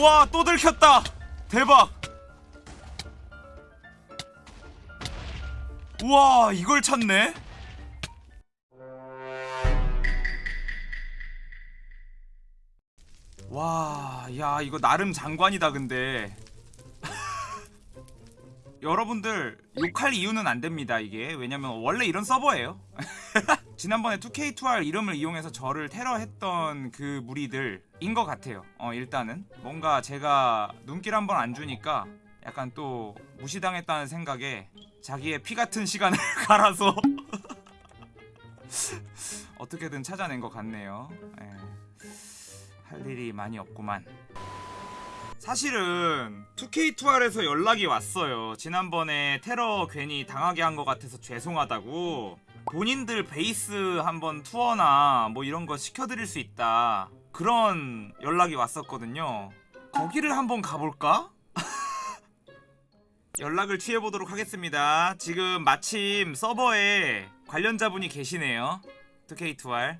우와 또 들켰다 대박 우와 이걸 찾네 와, 야, 이거 나름 장관이다, 근데. 여러분들, 욕할 이유는 안 됩니다, 이게. 왜냐면, 원래 이런 서버예요. 지난번에 2K2R 이름을 이용해서 저를 테러했던 그 무리들 인 것 같아요. 어, 일단은. 뭔가 제가 눈길 한번 안 주니까 약간 또 무시당했다는 생각에 자기의 피 같은 시간을 갈아서 어떻게든 찾아낸 것 같네요. 예. 할 일이 많이 없구만. 사실은 2K2R에서 연락이 왔어요. 지난번에 테러 괜히 당하게 한 것 같아서 죄송하다고. 본인들 베이스 한번 투어나 뭐 이런 거 시켜드릴 수 있다. 그런 연락이 왔었거든요. 거기를 한번 가볼까? 연락을 취해보도록 하겠습니다. 지금 마침 서버에 관련자분이 계시네요. 2K2R.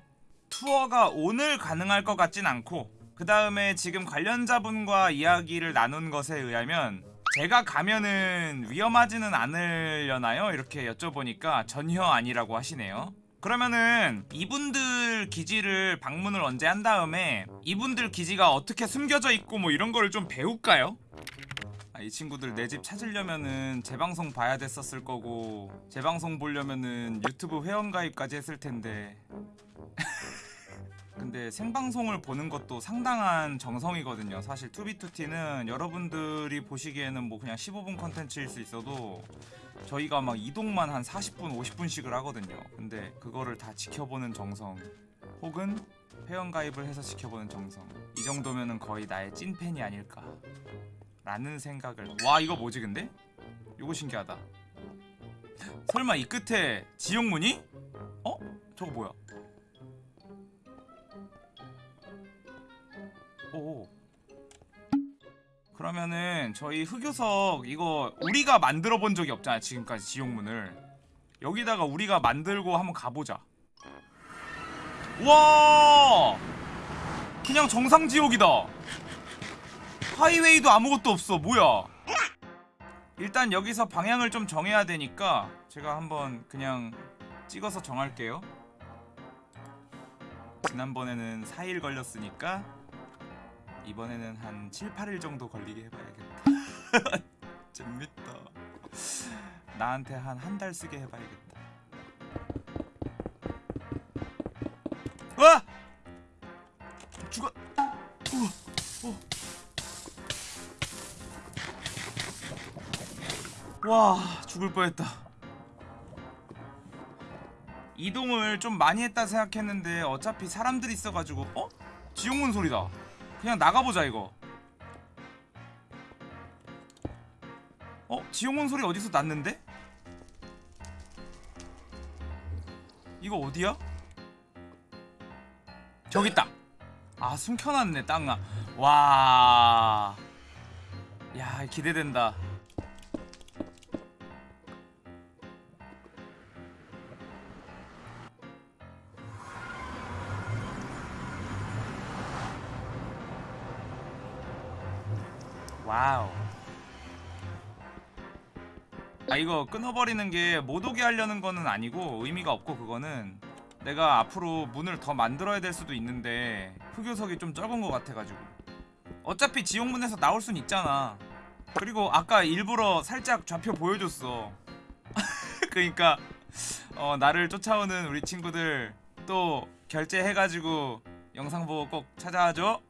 투어가 오늘 가능할 것 같진 않고 그 다음에 지금 관련자분과 이야기를 나눈 것에 의하면 제가 가면은 위험하지는 않으려나요? 이렇게 여쭤보니까 전혀 아니라고 하시네요 그러면은 이분들 기지를 방문을 언제 한 다음에 이분들 기지가 어떻게 숨겨져 있고 뭐 이런 거를 좀 배울까요? 아, 이 친구들 내 집 찾으려면은 재방송 봐야 됐었을 거고 재방송 보려면은 유튜브 회원가입까지 했을 텐데 근데 생방송을 보는 것도 상당한 정성이거든요 사실 투비투티는 여러분들이 보시기에는 뭐 그냥 15분 컨텐츠일 수 있어도 저희가 막 이동만 한 40분 50분씩을 하거든요 근데 그거를 다 지켜보는 정성 혹은 회원가입을 해서 지켜보는 정성 이 정도면은 거의 나의 찐팬이 아닐까 라는 생각을 와 이거 뭐지 근데? 이거 신기하다 설마 이 끝에 지옥문이? 어? 저거 뭐야? 오. 그러면은 저희 흑요석 이거 우리가 만들어 본 적이 없잖아 지금까지 지옥문을. 여기다가 우리가 만들고 한번 가보자. 와! 그냥 정상 지옥이다. 하이웨이도 아무것도 없어. 뭐야? 일단 여기서 방향을 좀 정해야 되니까 제가 한번 그냥 찍어서 정할게요. 지난번에는 4일 걸렸으니까 이번에는 한 7, 8일 정도 걸리게 해봐야겠다. 재밌다. 나한테 한 한 달 쓰게 해봐야겠다. 와! 죽어! 우와, 어. 와 죽을 뻔했다. 이동을 좀 많이 했다 생각했는데 어차피 사람들이 있어가지고 어? 지옥문 소리다 그냥 나가보자 이거 어? 지옥문 소리 어디서 났는데? 이거 어디야? 저기 있다 아 숨겨놨네 땅아 와... 야 기대된다 아 이거 끊어버리는 게 못 오게 하려는 거는 아니고 의미가 없고 그거는 내가 앞으로 문을 더 만들어야 될 수도 있는데 흑요석이 좀 적은 것 같아가지고. 어차피 지옥문에서 나올 순 있잖아. 그리고 아까 일부러 살짝 좌표 보여줬어. 그니까 어 나를 쫓아오는 우리 친구들 또 결제해가지고 영상 보고 꼭 찾아와줘.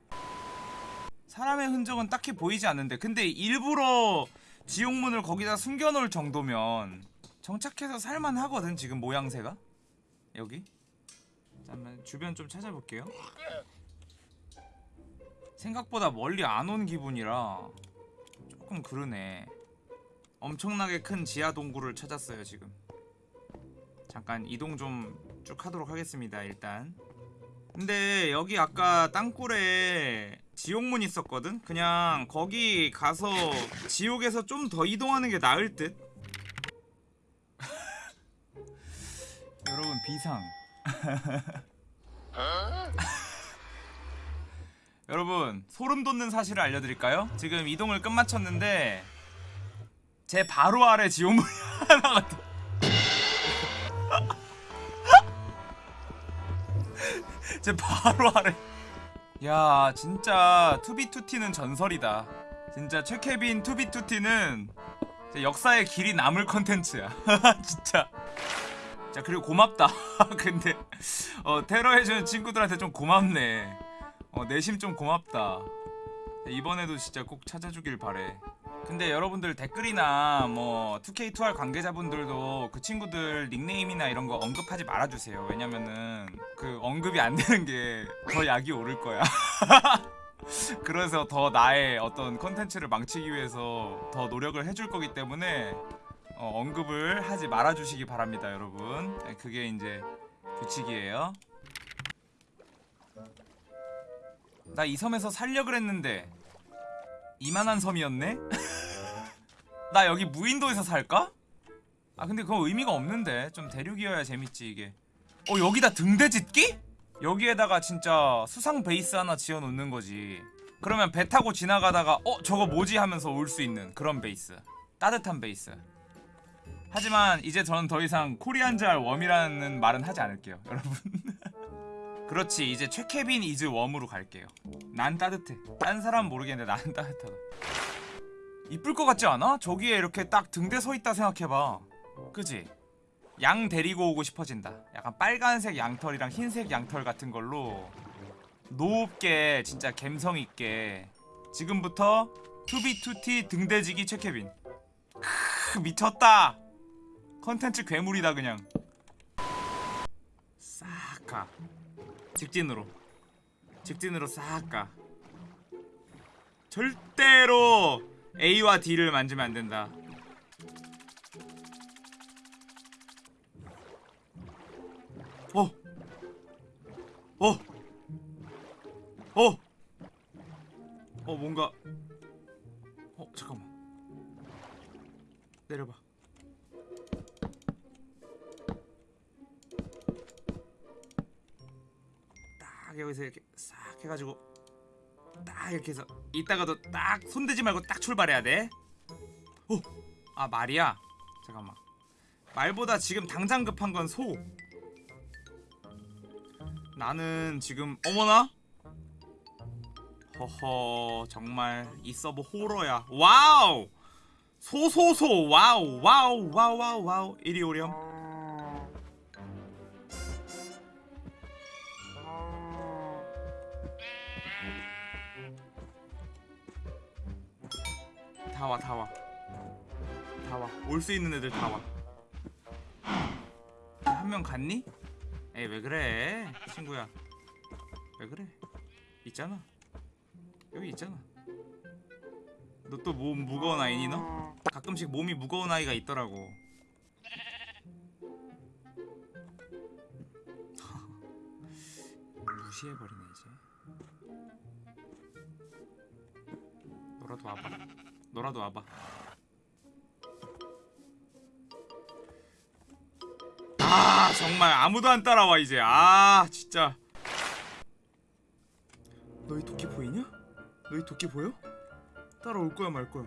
사람의 흔적은 딱히 보이지 않는데. 근데 일부러 지옥문을 거기다 숨겨놓을 정도면 정착해서 살만하거든 지금 모양새가? 여기? 잠깐만 주변 좀 찾아볼게요. 생각보다 멀리 안 온 기분이라 조금 그러네. 엄청나게 큰 지하 동굴을 찾았어요 지금. 잠깐 이동 좀 쭉 하도록 하겠습니다 일단. 근데 여기 아까 땅굴에 지옥문 있었거든? 그냥 거기 가서 지옥에서 좀 더 이동하는 게 나을 듯? 여러분 비상 여러분 소름 돋는 사실을 알려드릴까요? 지금 이동을 끝마쳤는데 제 바로 아래 지오물이 하나가 더 제 바로 아래 야 진짜 투비투티는 전설이다. 진짜 최케빈 투비투티는 역사의 길이 남을 컨텐츠야. 진짜. 자 그리고 고맙다. 근데 어 테러해주는 친구들한테 좀 고맙네. 어 내심 좀 고맙다. 이번에도 진짜 꼭 찾아주길 바래 근데 여러분들 댓글이나 뭐 2K2R 관계자분들도 그 친구들 닉네임이나 이런 거 언급하지 말아주세요. 왜냐면은 그 언급이 안 되는 게 더 약이 오를 거야. 그래서 더 나의 어떤 컨텐츠를 망치기 위해서 더 노력을 해줄 거기 때문에 어, 언급을 하지 말아주시기 바랍니다 여러분. 네, 그게 이제 규칙이에요. 나 이 섬에서 살려 그랬는데 이만한 섬이었네? 나 여기 무인도에서 살까? 아 근데 그거 의미가 없는데. 좀 대륙이어야 재밌지 이게. 어 여기다 등대 짓기? 여기에다가 진짜 수상 베이스 하나 지어놓는 거지. 그러면 배 타고 지나가다가 어 저거 뭐지? 하면서 올 수 있는 그런 베이스. 따뜻한 베이스. 하지만 이제 저는 더 이상 Koreans are warm이라는 말은 하지 않을게요 여러분 그렇지 이제 최케빈 is warm으로 갈게요. 난 따뜻해. 딴 사람 모르겠는데 나는 따뜻하다. 이쁠 것 같지 않아? 저기에 이렇게 딱 등대 서 있다 생각해봐. 그지? 양 데리고 오고 싶어진다. 약간 빨간색 양털이랑 흰색 양털 같은 걸로 높게 진짜 갬성 있게. 지금부터 2b2t 등대지기 최케빈. 크 미쳤다. 컨텐츠 괴물이다 그냥. 싹 가 직진으로 직진으로 싹 가 절대로 A와 D를 만지면 안 된다 어! 어! 어! 어 뭔가 어 잠깐만 내려봐 딱 여기서 이렇게 싹 해가지고 딱 이렇게 해서 이따가도 딱 손대지 말고 딱 출발해야 돼. 어, 아 말이야. 잠깐만. 말보다 지금 당장 급한 건 소. 나는 지금 어머나. 허허 정말 이 서버 호러야. 와우. 소소소 와우 와우 와우 와우 와우 이리 오렴. 다 와, 다 와. 다 와. 올 수 있는 애들 다 와. 한 명 갔니? 에이, 왜 그래? 친구야. 왜 그래? 있잖아. 여기 있잖아. 너 또 몸 무거운 아이니 너? 가끔씩 몸이 무거운 아이가 있더라고. 무시해버리네 이제. 너라도 와봐. 너라도 와봐. 아 정말 아무도 안 따라와 이제. 아 진짜. 너희 도끼 보이냐? 너희 도끼 보여? 따라올 거야 말 거야?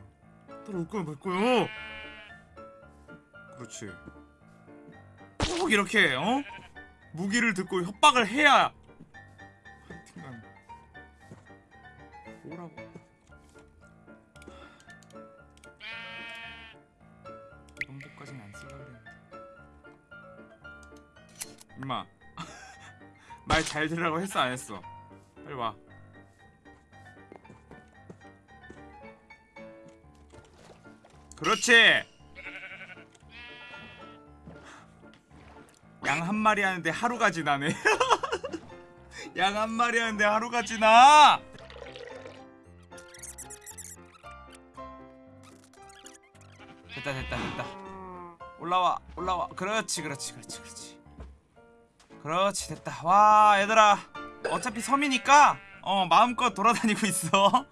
따라올 거야 말 거야? 그렇지. 꼭 이렇게 어? 무기를 듣고 협박을 해야 하여튼간 오라고. 임마. 말 잘 들으라고 했어 안 했어? 빨리 와. 그렇지! 양 한 마리 하는데 하루가 지나네. 양 한 마리 하는데 하루가 지나! 됐다 됐다 됐다. 올라와 올라와. 그렇지 그렇지 그렇지 그렇지 그렇지 됐다. 와 얘들아. 어차피 섬이니까 어 마음껏 돌아다니고 있어.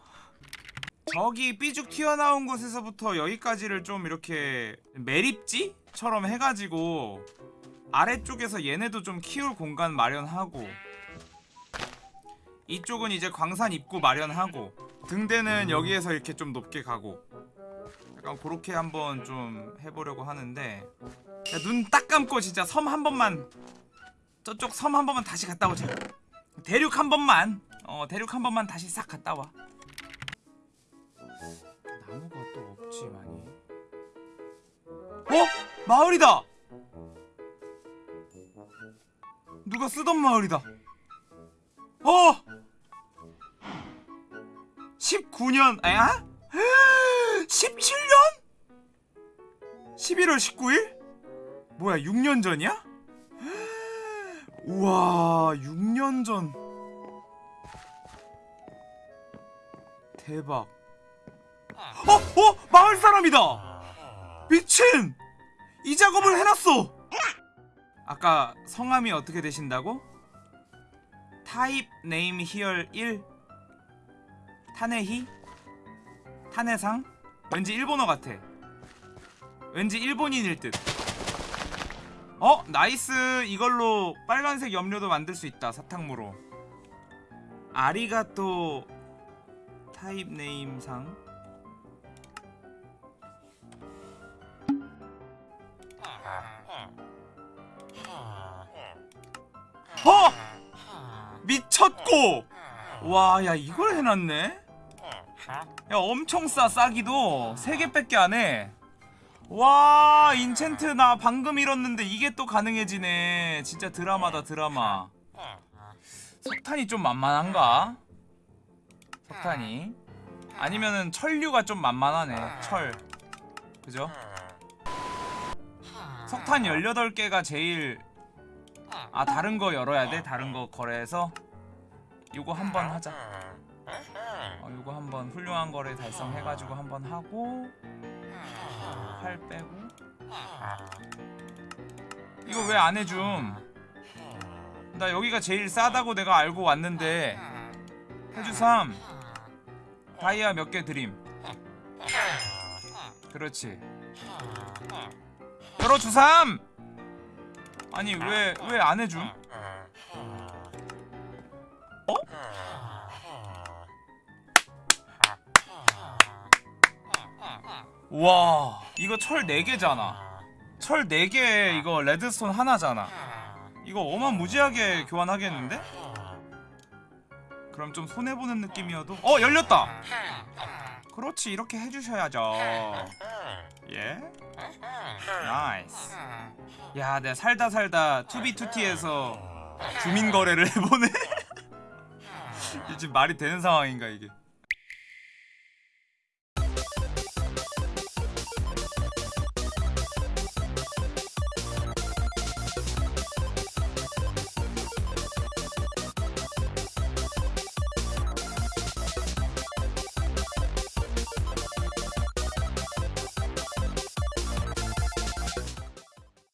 저기 삐죽 튀어나온 곳에서부터 여기까지를 좀 이렇게 매립지처럼 해가지고 아래쪽에서 얘네도 좀 키울 공간 마련하고 이쪽은 이제 광산 입구 마련하고 등대는 여기에서 이렇게 좀 높게 가고 약간 그렇게 한번 좀 해보려고 하는데 눈 딱 감고 진짜 섬 한 번만 저쪽 섬 한 번만 다시 갔다 오자 대륙 한 번만 어 대륙 한 번만 다시 싹 갔다 와 나무가 또 없지 많이 어? 마을이다 누가 쓰던 마을이다 어 19년 아? 17년? 11월 19일? 뭐야 6년 전이야? 우와 6년 전 대박 어? 어? 마을 사람이다 미친 이 작업을 해놨어 아까 성함이 어떻게 되신다고? type name here 1 타네히? 타네さん? 왠지 일본어 같아 왠지 일본인일 듯 어? nice 이걸로 빨간색 염료도 만들 수 있다 사탕무로 아리가또 타입 네임상 어! 미쳤고! 와, 야, 이걸 해놨네? 야, 엄청 싸, 싸기도. 3개밖에 안 해. 와, 인챈트 나 방금 잃었는데 이게 또 가능해지네. 진짜 드라마다, 드라마. 석탄이 좀 만만한가? 석탄이. 아니면은 철류가 좀 만만하네. 철. 그죠? 석탄 18개가 제일 아 다른 거 열어야 돼? 다른 거 거래해서 요거 한번 하자 어, 요거 한번 훌륭한 거래 달성해가지고 한번 하고 팔 빼고. 이거 왜 안 해줌 나 여기가 제일 싸다고 내가 알고 왔는데. 해주삼 다이아 몇 개 드림. 그렇지. 열어주삼! 아니 왜 왜 안 해줌? 어? 와 이거 철 4개잖아. 철 4개 이거 redstone 하나잖아. 이거 어마무지하게 교환하겠는데? 그럼 좀 손해보는 느낌이어도? 어 열렸다! 그렇지 이렇게 해주셔야죠. 예? nice. 야 내가 살다 살다 2b2t에서 주민 거래를 해보네? 이게 지금 말이 되는 상황인가 이게